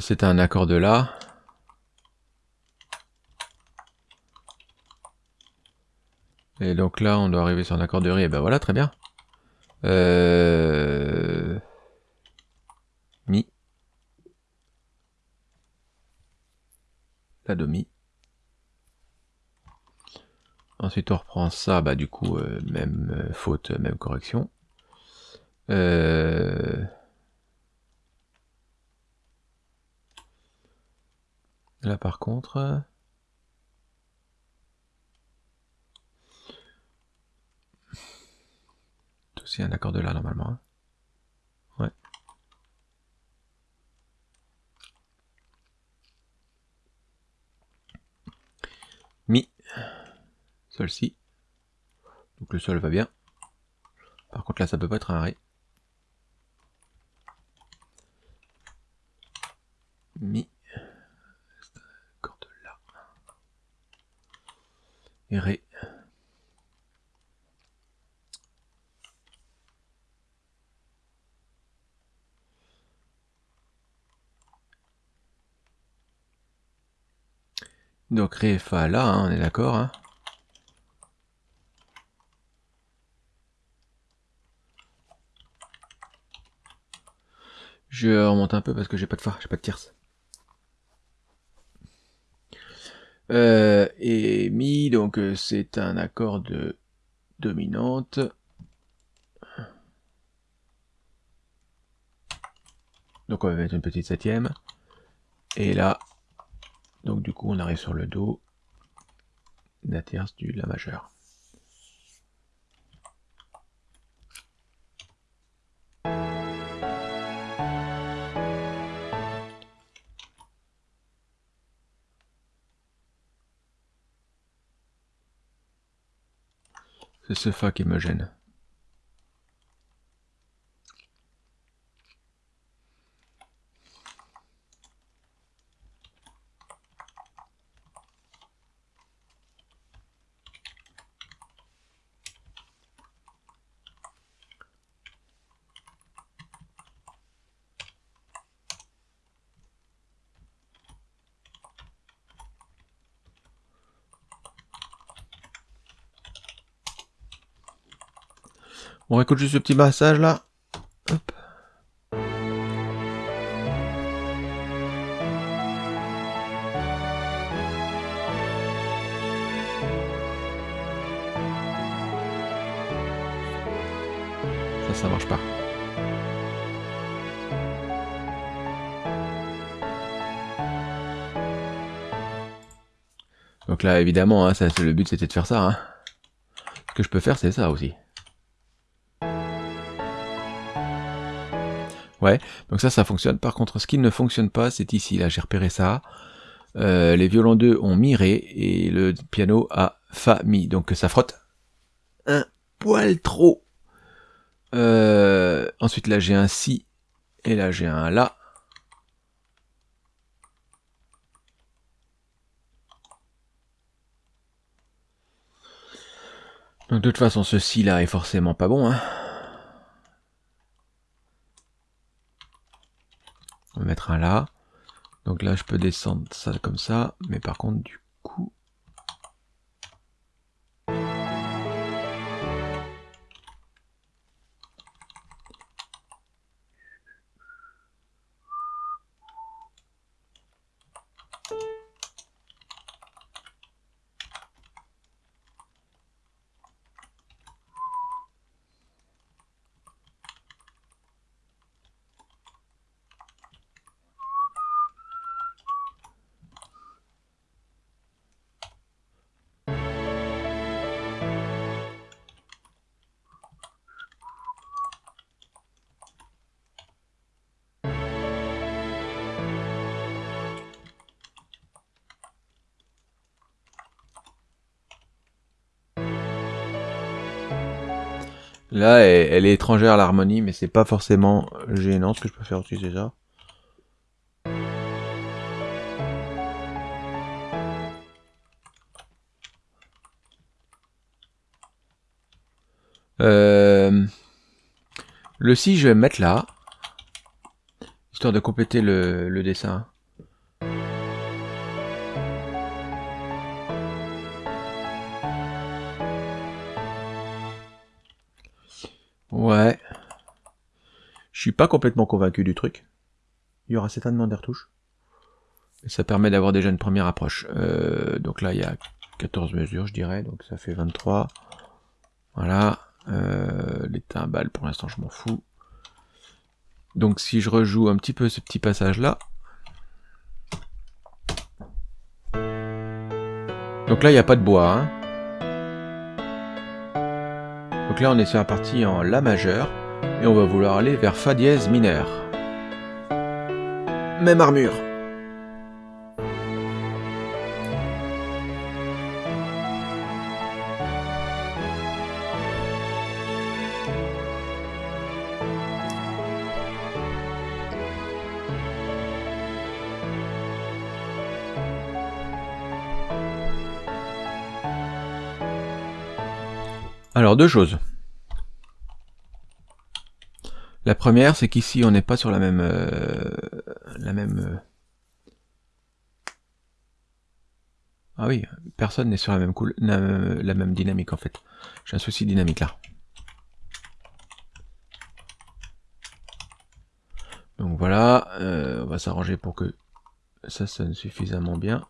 C'est un accord de La. Et donc là on doit arriver sur un accord de Ré, et ben voilà très bien. Euh... Mi. La do mi. Ensuite on reprend ça, bah du coup euh, même euh, faute, même correction. Euh, là par contre... C'est un accord de là normalement. Hein. Ouais. Mi. Sol si. Donc le sol va bien. Par contre là ça peut pas être un ré. Mi. Accord de La. Et Ré. Donc Ré, Fa, La, hein, on est d'accord. Hein. Je remonte un peu parce que j'ai pas de Fa, j'ai pas de tierce. Euh, et Mi, donc euh, c'est un accord de dominante. Donc on va mettre une petite septième. Et là, donc du coup on arrive sur le Do, la tierce du La majeur. C'est ce Fa qui me gêne. On écoute juste ce petit massage là. Hop. Ça, ça marche pas. Donc là, évidemment, hein, le but c'était de faire ça. Hein. Ce que je peux faire, c'est ça aussi. Donc ça, ça fonctionne. Par contre, ce qui ne fonctionne pas, c'est ici. Là, j'ai repéré ça. Euh, les violons 2 ont mi ré et le piano a fa mi. Donc ça frotte un poil trop. Euh, ensuite, là, j'ai un si et là, j'ai un la. Donc de toute façon, ce si là est forcément pas bon. Hein. Mettre un là. Donc là, je peux descendre ça comme ça. Mais par contre, du Là, elle, est étrangère à l'harmonie, mais c'est pas forcément gênant. Ce que je peux faire c'est ça. Euh, le si, je vais me mettre là, histoire de compléter le dessin. Je suis pas complètement convaincu du truc. Il y aura certainement des retouches. Et ça permet d'avoir déjà une première approche. Euh, donc là, il y a 14 mesures, je dirais. Donc ça fait 23. Voilà. Euh, les timbales, pour l'instant, je m'en fous. Donc si je rejoue un petit peu ce petit passage-là. Donc là, il n'y a pas de bois. Hein. Donc là on est sur la partie en La majeur, et on va vouloir aller vers Fa dièse mineur. Même armure. Alors deux choses. La première, c'est qu'ici on n'est pas sur la même euh, la même euh, Ah oui, personne n'est sur la même cool la, même dynamique en fait. J'ai un souci dynamique là. Donc voilà, euh, on va s'arranger pour que ça sonne suffisamment bien.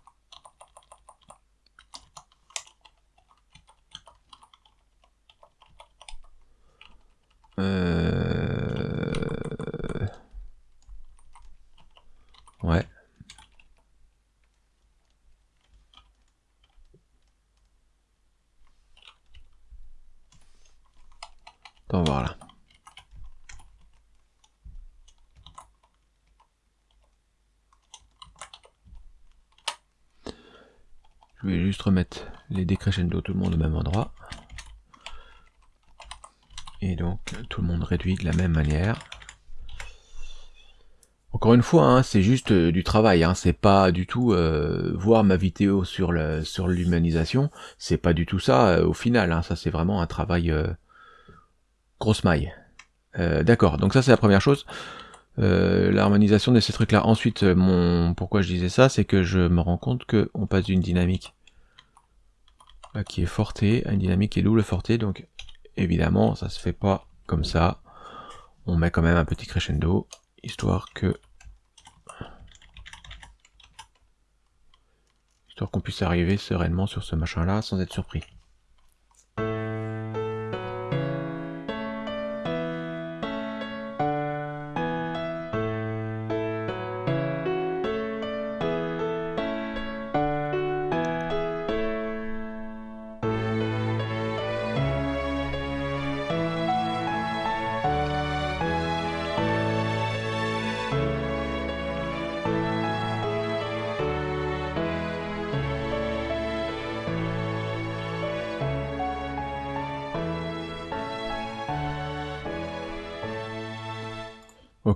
Euh... Ouais. On va voir là. Je vais juste remettre tout le monde au même endroit. Et donc tout le monde réduit de la même manière. Encore une fois, hein, c'est juste euh, du travail, hein, c'est pas du tout euh, voir ma vidéo sur le sur l'humanisation, c'est pas du tout ça euh, au final, hein, ça c'est vraiment un travail grosse maille. D'accord, donc ça c'est la première chose. L'harmonisation de ces trucs-là. Ensuite, mon pourquoi je disais ça, c'est que je me rends compte que on passe d'une dynamique qui est fortée à une dynamique qui est double fortée, donc Évidemment, ça se fait pas comme ça. On met quand même un petit crescendo, histoire que... Histoire qu'on puisse arriver sereinement sur ce machin-là sans être surpris.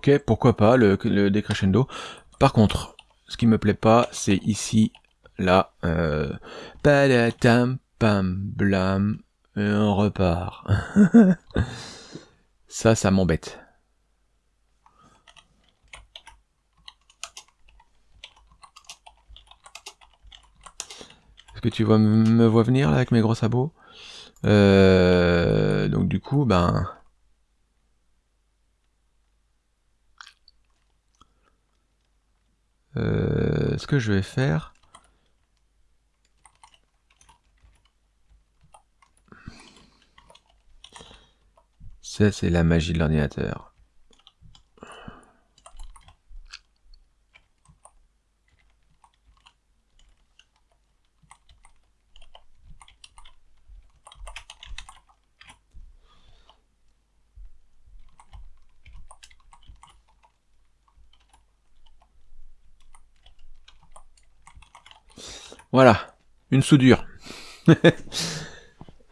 ok, pourquoi pas, le, le décrescendo. Par contre, ce qui me plaît pas, c'est ici, là, euh, pam blam, et on repart. ça, ça m'embête. Est-ce que tu vois, me vois venir là avec mes gros sabots? Euh, donc du coup, ben... Euh, ce que je vais faire... Ça, c'est la magie de l'ordinateur. Voilà, une soudure.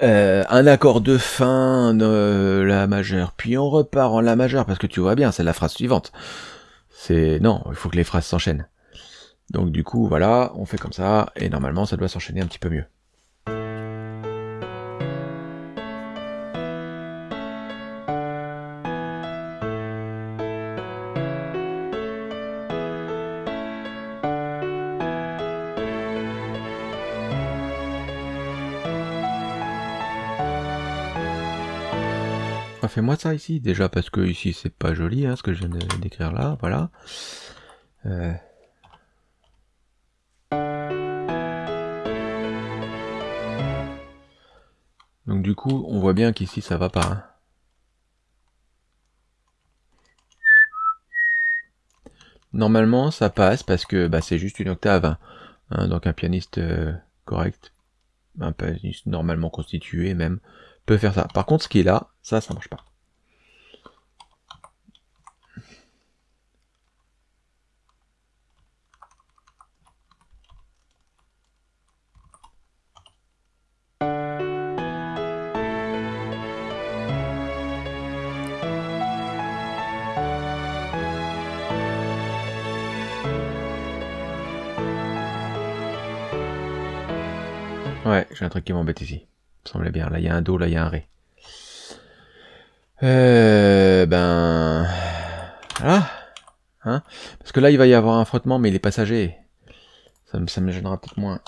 Euh, un accord de fin de la majeure, puis on repart en la majeure, parce que tu vois bien, c'est la phrase suivante. C'est non, il faut que les phrases s'enchaînent. Donc du coup, voilà, on fait comme ça, et normalement ça doit s'enchaîner un petit peu mieux. Fais-moi ça ici, déjà parce que ici c'est pas joli hein, ce que je viens d'écrire là, voilà. Euh. Donc du coup, on voit bien qu'ici ça va pas. Hein. Normalement, ça passe parce que bah, c'est juste une octave. Hein. donc un pianiste euh, correct, un pianiste normalement constitué même, peut faire ça. Par contre, ce qui est là, ça, ça marche pas. Ouais, j'ai un truc qui m'embête ici. Ça semblait bien. Là, il y a un Do, là, il y a un Ré. Euh, ben... Voilà. Hein Parce que là, il va y avoir un frottement, mais il est passager. Ça, ça me gênera peut-être moins.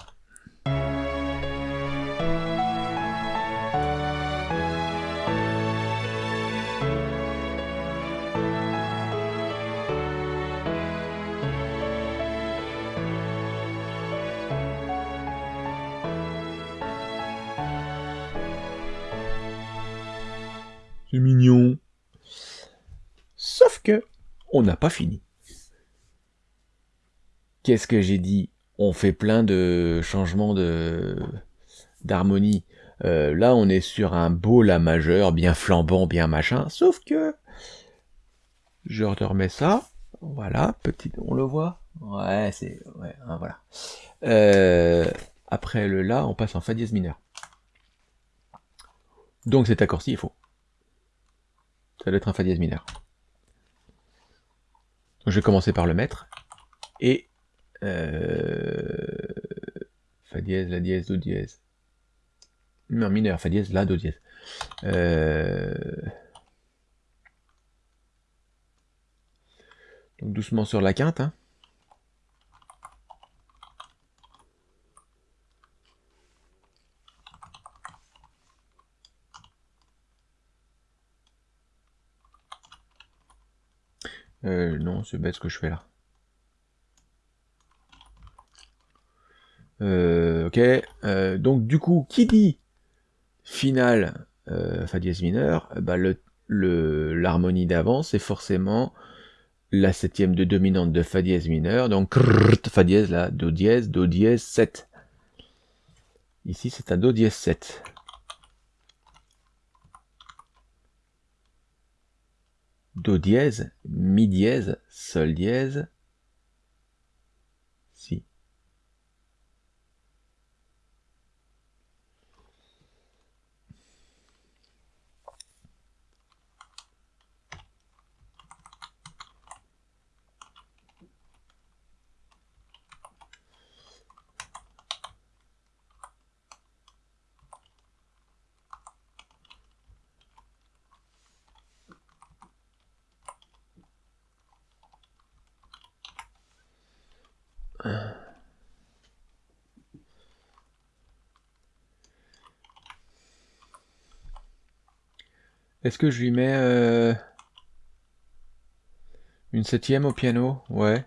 Que on n'a pas fini. Qu'est-ce que j'ai dit? On fait plein de changements de d'harmonie. Euh, là, on est sur un beau La majeur, bien flambant, bien machin. Sauf que je remets ça. Voilà, petit, on le voit. Ouais, c'est ouais, hein, voilà. Euh, après le La, on passe en Fa dièse mineur. Donc cet accord-ci est faux. Ça doit être un Fa dièse mineur. Je vais commencer par le mettre. Et euh, Fa dièse, La dièse, Do dièse. Non, mineur, Fa dièse, La, Do dièse. Euh, donc doucement sur la quinte. Hein. Euh, non, c'est bête ce que je fais là. Euh, ok, euh, donc du coup, qui dit finale Fa dièse mineur, bah le l'harmonie d'avant, c'est forcément la septième de dominante de Fa dièse mineur, donc Fa dièse là, Do dièse, Do dièse 7. Ici c'est un Do dièse 7. Do dièse, Mi dièse, Sol dièse, Est-ce que je lui mets euh, une septième au piano? Ouais.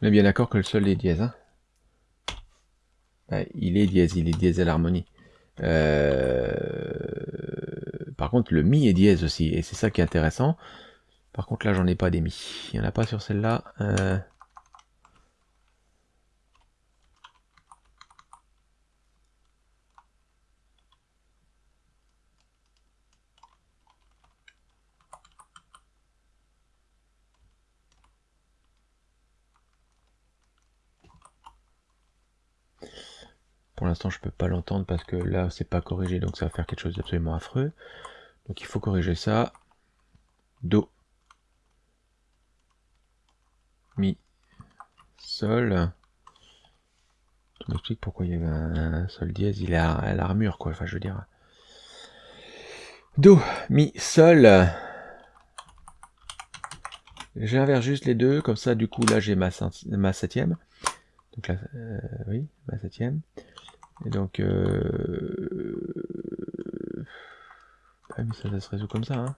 On est bien d'accord que le sol est dièse. Hein il est dièse, il est dièse à l'harmonie. Euh, par contre, le mi est dièse aussi, et c'est ça qui est intéressant. Par contre, là, j'en ai pas des mi. Il n'y en a pas sur celle-là. Euh, Pour l'instant, je peux pas l'entendre parce que là, c'est pas corrigé, donc ça va faire quelque chose d'absolument affreux. Donc il faut corriger ça. Do. Mi. Sol. Tu m'expliques pourquoi il y avait un sol dièse, il est à l'armure, quoi. Enfin, je veux dire. Do, mi, sol. J'inverse juste les deux, comme ça, du coup, là, j'ai ma, ma septième. Donc là, euh, oui, ma septième. Et donc, euh... ah, mais ça, ça se résout comme ça, hein.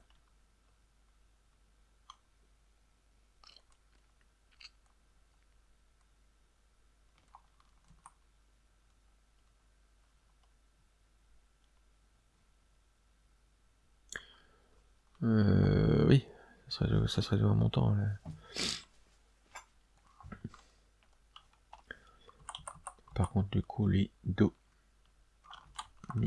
Euh, oui, ça serait, ça serait un montant. Là. Par contre, du coup, lui, Do, Mi.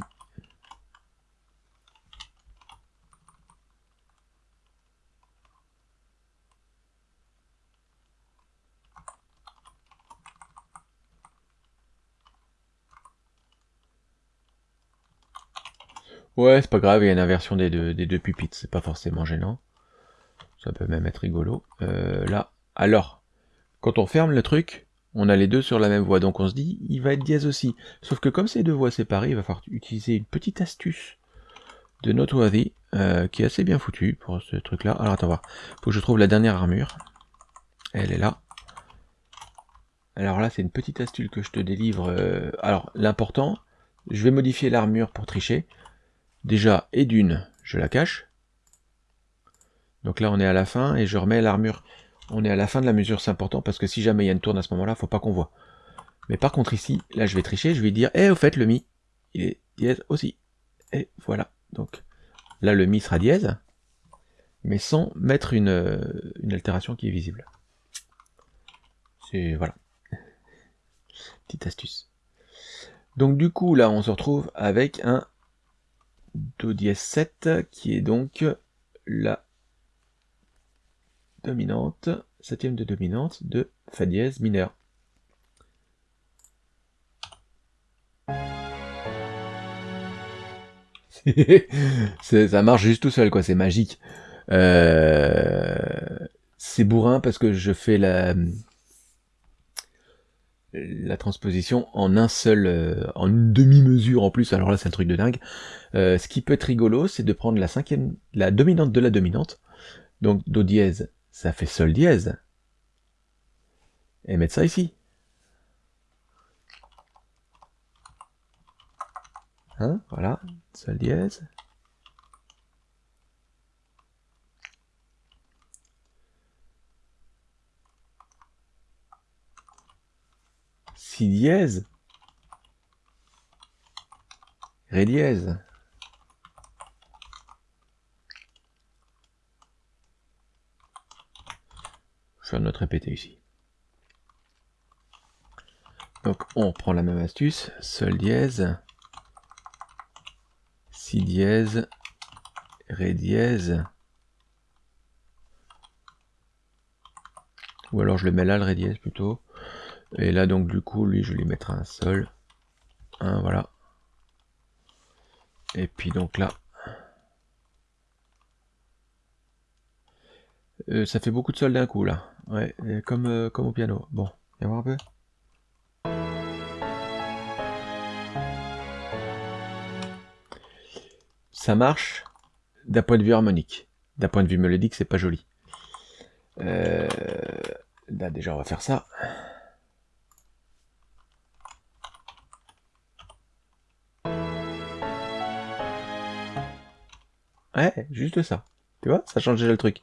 Ouais, c'est pas grave, il y a une inversion des deux, des deux pupitres, c'est pas forcément gênant. Ça peut même être rigolo. Euh, là, alors, quand on ferme le truc, on a les deux sur la même voix, donc on se dit, il va être dièse aussi. Sauf que comme ces deux voix séparées, il va falloir utiliser une petite astuce de Noteworthy, euh, qui est assez bien foutue pour ce truc-là. Alors attends voir, faut que je trouve la dernière armure. Elle est là. Alors là, c'est une petite astuce que je te délivre. Euh, alors, l'important, je vais modifier l'armure pour tricher. Déjà, et d'une, je la cache. Donc là, on est à la fin, et je remets l'armure on est à la fin de la mesure, c'est important, parce que si jamais il y a une tourne à ce moment-là, faut pas qu'on voit. Mais par contre ici, là je vais tricher, je vais dire, eh au fait le mi, il est dièse aussi. Et voilà, donc là le mi sera dièse, mais sans mettre une, euh, une altération qui est visible. C'est, voilà. Petite astuce. Donc du coup, là on se retrouve avec un Do dièse 7, qui est donc la dominante, septième de dominante de Fa dièse mineur. ça marche juste tout seul, quoi, c'est magique. Euh, c'est bourrin parce que je fais la, la transposition en un seul, euh, en une demi-mesure en plus, alors là c'est un truc de dingue. Euh, ce qui peut être rigolo, c'est de prendre la cinquième, la dominante de la dominante, donc Do dièse ça fait sol dièse. Et mettre ça ici. Hein, voilà, sol dièse. Si dièse. Ré dièse. Je vais notre répéter ici. Donc on prend la même astuce, sol dièse, si dièse, ré dièse, ou alors je le mets là le ré dièse plutôt, et là donc du coup lui je lui mettrai un sol, un voilà, et puis donc là Euh, ça fait beaucoup de sols d'un coup là. Euh, euh, comme, au piano. Bon, viens voir un peu. Ça marche d'un point de vue harmonique. D'un point de vue mélodique, c'est pas joli. Là déjà on va faire ça. Ouais, juste ça. Tu vois, ça change déjà le truc.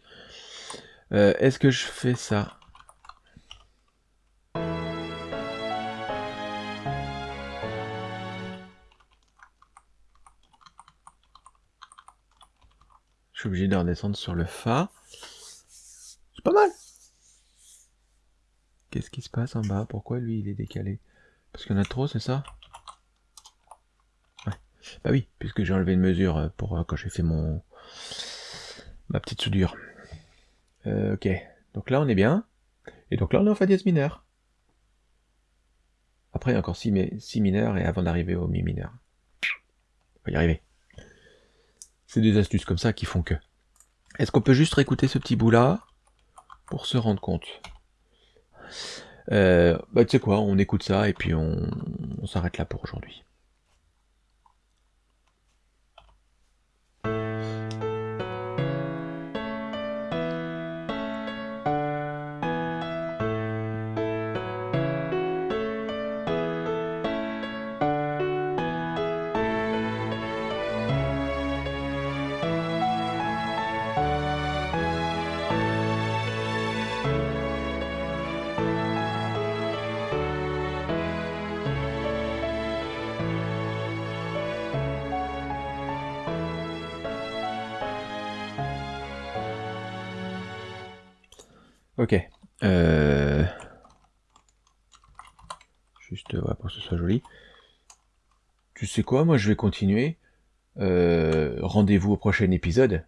Euh, Est-ce que je fais ça? Je suis obligé de redescendre sur le Fa. C'est pas mal. Qu'est-ce qui se passe en bas? Pourquoi lui il est décalé? Parce qu'il y en a trop, c'est ça? Ouais. Bah oui, puisque j'ai enlevé une mesure euh, pour euh, quand j'ai fait mon ma petite soudure. Euh, ok, donc là on est bien. Et donc là on est en Fa dièse mineur. Après il y a encore 6 si, mineurs et avant d'arriver au Mi mineur. On va y arriver. C'est des astuces comme ça qui font que. Est-ce qu'on peut juste réécouter ce petit bout là pour se rendre compte? Euh, Bah tu sais quoi, on écoute ça et puis on s'arrête là pour aujourd'hui. Ok. Euh... Juste ouais, pour que ce soit joli. Tu sais quoi, moi je vais continuer. Euh... Rendez-vous au prochain épisode.